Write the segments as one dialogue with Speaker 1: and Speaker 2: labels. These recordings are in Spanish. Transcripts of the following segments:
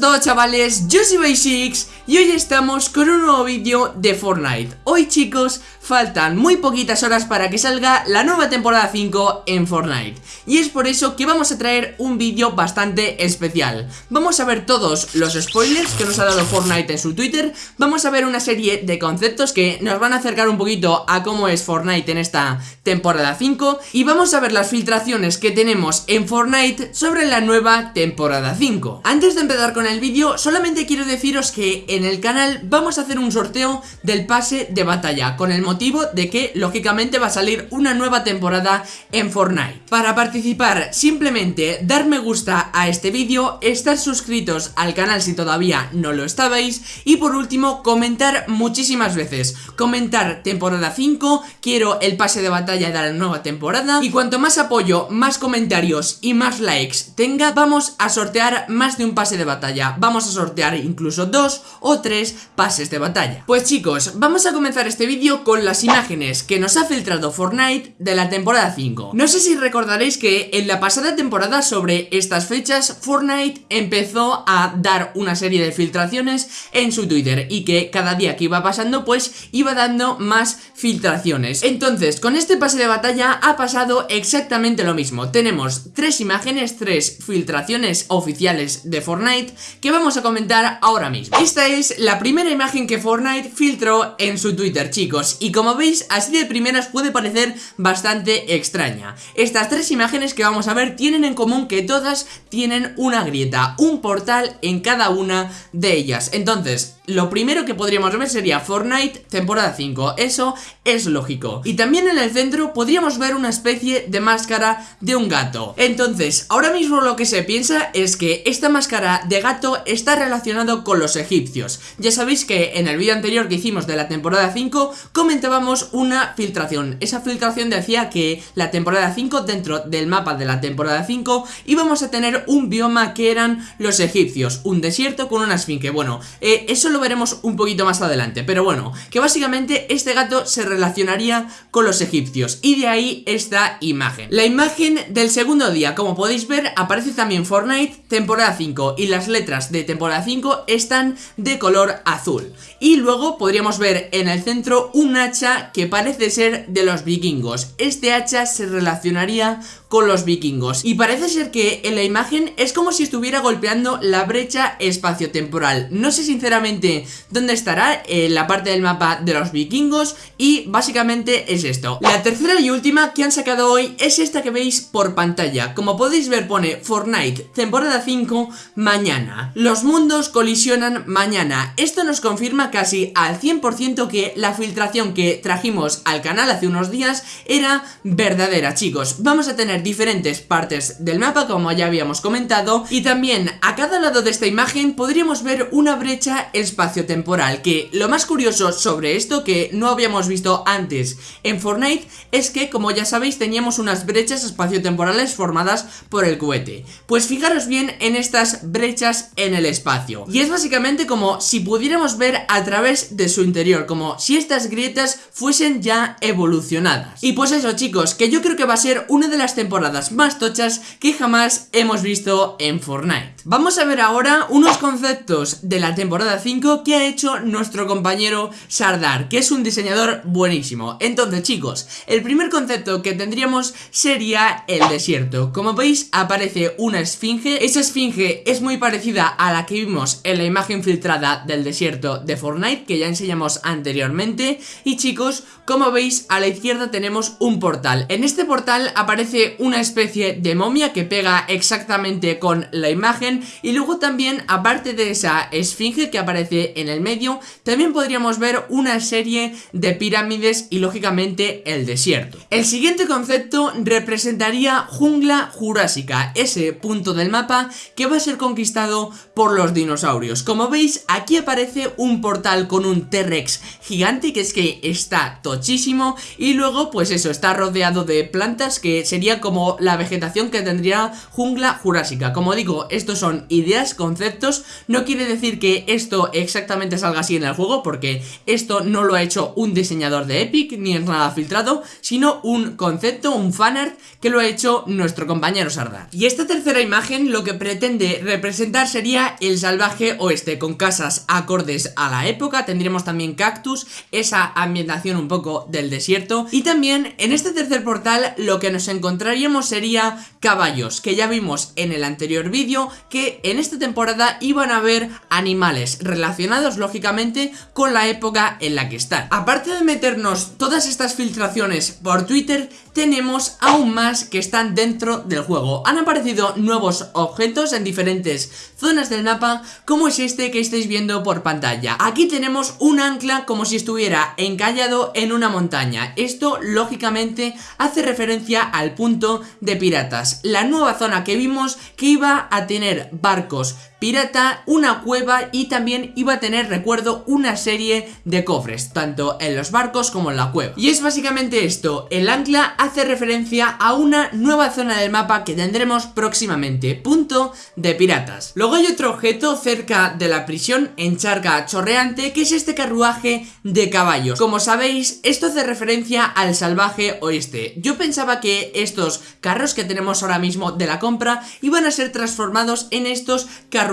Speaker 1: todos chavales, yo soy Basics y hoy estamos con un nuevo vídeo de Fortnite. Hoy chicos, faltan muy poquitas horas para que salga la nueva temporada 5 en Fortnite. Y es por eso que vamos a traer un vídeo bastante especial. Vamos a ver todos los spoilers que nos ha dado Fortnite en su Twitter. Vamos a ver una serie de conceptos que nos van a acercar un poquito a cómo es Fortnite en esta temporada 5 Y vamos a ver las filtraciones que tenemos en Fortnite sobre la nueva temporada 5 Antes de empezar con el vídeo, solamente quiero deciros que en el canal vamos a hacer un sorteo del pase de batalla Con el motivo de que, lógicamente, va a salir una nueva temporada en Fortnite. Para participar, simplemente dar me gusta a este vídeo, estar suscritos al canal si todavía no lo estabais Y por último, comentar muchísimas veces. Comentar temporada 5, quiero el pase de batalla de la nueva temporada Y cuanto más apoyo, más comentarios y más likes tenga, vamos a sortear más de un pase de batalla Vamos a sortear incluso dos o tres pases de batalla. Pues chicos, vamos a comenzar este vídeo con las imágenes que nos ha filtrado Fortnite de la temporada 5 No sé si recordaréis que en la pasada temporada sobre estas fechas Fortnite empezó a dar una serie de filtraciones en su Twitter Y que cada día que iba pasando pues iba dando más filtraciones. Entonces, con este pase de batalla ha pasado exactamente lo mismo. Tenemos tres imágenes, tres filtraciones oficiales de Fortnite que vamos a comentar ahora mismo. Esta es la primera imagen que Fortnite filtró en su Twitter chicos y como veis así de primeras puede parecer bastante extraña. Estas tres imágenes que vamos a ver tienen en común que todas tienen una grieta, un portal en cada una de ellas. Entonces lo primero que podríamos ver sería Fortnite temporada 5, eso es lógico. Y también en el centro podríamos ver una especie de máscara de un gato. Entonces, ahora mismo lo que se piensa es que esta máscara de gato está relacionado con los egipcios. Ya sabéis que en el vídeo anterior que hicimos de la temporada 5 comentábamos una filtración. Esa filtración decía que la temporada 5 dentro del mapa de la temporada 5 íbamos a tener un bioma que eran los egipcios. Un desierto con una esfinge, bueno, eh, eso lo veremos un poquito más adelante Pero bueno, que básicamente este gato se relacionaría con los egipcios Y de ahí esta imagen. La imagen del segundo día, como podéis ver, aparece también Fortnite temporada 5 Y las letras de temporada 5 están de color azul. Y luego podríamos ver en el centro un hacha que parece ser de los vikingos. Este hacha se relacionaría con los vikingos. Y parece ser que en la imagen es como si estuviera golpeando la brecha espaciotemporal. No sé sinceramente dónde estará en la parte del mapa de los vikingos Y básicamente es esto. La tercera y última que han sacado hoy es esta que veis por pantalla. Como podéis ver pone Fortnite temporada 5 mañana. Los mundos colisionan mañana. Esto nos confirma casi al 100% que la filtración que trajimos al canal hace unos días era verdadera chicos. Vamos a tener diferentes partes del mapa como ya habíamos comentado y también a cada lado de esta imagen podríamos ver una brecha espaciotemporal que lo más curioso sobre esto que no habíamos visto antes en Fortnite es que como ya sabéis teníamos unas brechas espaciotemporales formadas por el cohete. Pues fijaros bien en estas brechas en el espacio. Y es básicamente como si pudiéramos ver a través de su interior como si estas grietas fuesen ya evolucionadas. Y pues eso chicos que yo creo que va a ser una de las temporadas temporadas más tochas que jamás hemos visto en Fortnite. Vamos a ver ahora unos conceptos de la temporada 5 que ha hecho nuestro compañero Sardar, que es un diseñador buenísimo. Entonces chicos, el primer concepto que tendríamos sería el desierto. Como veis aparece una esfinge, esa esfinge es muy parecida a la que vimos en la imagen filtrada del desierto de Fortnite que ya enseñamos anteriormente. Y chicos, como veis a la izquierda tenemos un portal. En este portal aparece una especie de momia que pega exactamente con la imagen y luego también aparte de esa esfinge que aparece en el medio también podríamos ver una serie de pirámides y lógicamente el desierto. El siguiente concepto representaría jungla jurásica, ese punto del mapa que va a ser conquistado por los dinosaurios. Como veis aquí aparece un portal con un T-Rex gigante que es que está tochísimo y luego pues eso está rodeado de plantas que sería como la vegetación que tendría jungla jurásica. Como digo, estos son ideas, conceptos, no quiere decir que esto exactamente salga así en el juego, porque esto no lo ha hecho un diseñador de Epic, ni es nada filtrado, sino un concepto, un fanart, que lo ha hecho nuestro compañero Sardar. Y esta tercera imagen lo que pretende representar sería el salvaje oeste, con casas acordes a la época, tendríamos también cactus, esa ambientación un poco del desierto, y también en este tercer portal lo que nos encontraríamos sería caballos, que ya vimos en el anterior vídeo que en esta temporada iban a haber animales relacionados lógicamente con la época en la que están. Aparte de meternos todas estas filtraciones por Twitter, tenemos aún más que están dentro del juego. Han aparecido nuevos objetos en diferentes zonas del mapa, como es este que estáis viendo por pantalla. Aquí tenemos un ancla como si estuviera encallado en una montaña. Esto, lógicamente, hace referencia al punto de piratas. La nueva zona que vimos que iba a tener barcos pirata, una cueva y también iba a tener, recuerdo, una serie de cofres, tanto en los barcos como en la cueva. Y es básicamente esto, el ancla hace referencia a una nueva zona del mapa que tendremos próximamente, punto de piratas. Luego hay otro objeto cerca de la prisión en charca chorreante que es este carruaje de caballos. Como sabéis, esto hace referencia al salvaje oeste. Yo pensaba que estos carros que tenemos ahora mismo de la compra iban a ser transformados en estos carruajes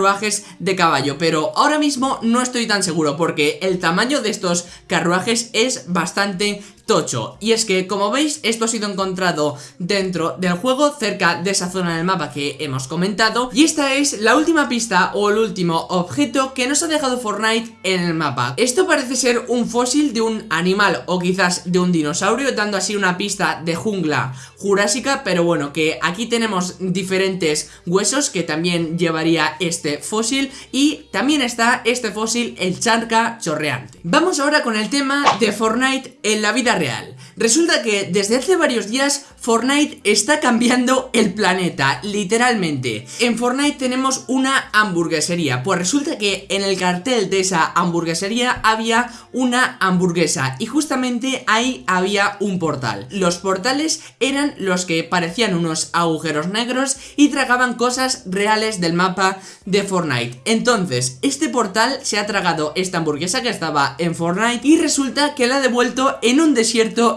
Speaker 1: de caballo Pero ahora mismo no estoy tan seguro porque el tamaño de estos carruajes es bastante tocho. Y es que como veis esto ha sido encontrado dentro del juego cerca de esa zona del mapa que hemos comentado. Y esta es la última pista o el último objeto que nos ha dejado Fortnite en el mapa. Esto parece ser un fósil de un animal o quizás de un dinosaurio dando así una pista de jungla jurásica. Pero bueno que aquí tenemos diferentes huesos que también llevaría este fósil. Y también está este fósil el charca chorreante. Vamos ahora con el tema de Fortnite en la vida real. Resulta que desde hace varios días Fortnite está cambiando el planeta, literalmente. En Fortnite tenemos una hamburguesería, pues resulta que en el cartel de esa hamburguesería había una hamburguesa y justamente ahí había un portal. Los portales eran los que parecían unos agujeros negros y tragaban cosas reales del mapa de Fortnite. Entonces, este portal se ha tragado esta hamburguesa que estaba en Fortnite y resulta que la ha devuelto en un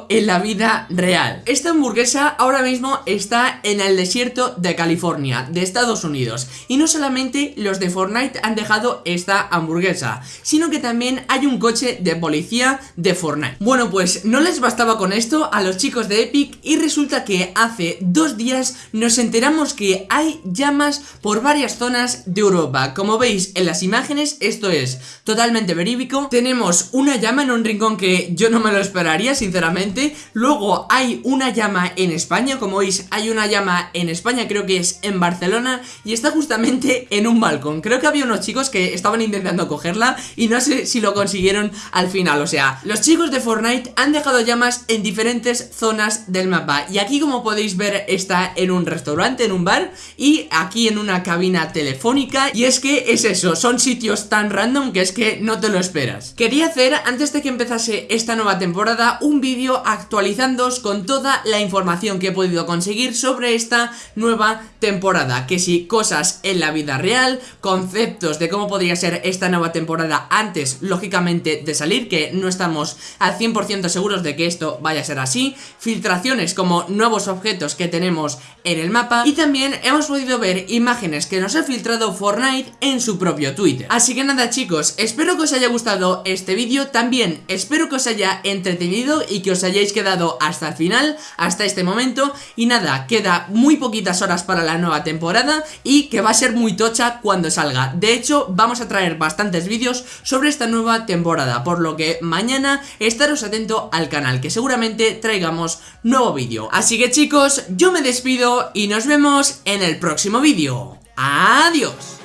Speaker 1: en la vida real. Esta hamburguesa ahora mismo está en el desierto de California, de Estados Unidos. Y no solamente los de Fortnite han dejado esta hamburguesa, sino que también hay un coche de policía de Fortnite. Bueno, pues no les bastaba con esto a los chicos de Epic y resulta que hace dos días nos enteramos que hay llamas por varias zonas de Europa. Como veis en las imágenes, esto es totalmente verídico. Tenemos una llama en un rincón que yo no me lo esperaría, sinceramente. Luego hay una llama en España, como veis hay una llama en España, creo que es en Barcelona y está justamente en un balcón. Creo que había unos chicos que estaban intentando cogerla y no sé si lo consiguieron al final. O sea, los chicos de Fortnite han dejado llamas en diferentes zonas del mapa y aquí como podéis ver está en un restaurante, en un bar y aquí en una cabina telefónica y es que es eso, son sitios tan random que es que no te lo esperas. Quería hacer, antes de que empezase esta nueva temporada, un vídeo actualizándoos con toda la información que he podido conseguir sobre esta nueva temporada. Que si cosas en la vida real, conceptos de cómo podría ser esta nueva temporada antes, lógicamente, de salir Que no estamos al 100% seguros de que esto vaya a ser así Filtraciones como nuevos objetos que tenemos en el mapa Y también hemos podido ver imágenes que nos ha filtrado Fortnite en su propio Twitter. Así que nada chicos, espero que os haya gustado este vídeo También espero que os haya entretenido y que os hayáis quedado hasta el final, hasta este momento. Y nada, queda muy poquitas horas para la nueva temporada y que va a ser muy tocha cuando salga. De hecho, vamos a traer bastantes vídeos sobre esta nueva temporada Por lo que mañana estaros atento al canal, que seguramente traigamos nuevo vídeo. Así que chicos, yo me despido y nos vemos en el próximo vídeo. ¡Adiós!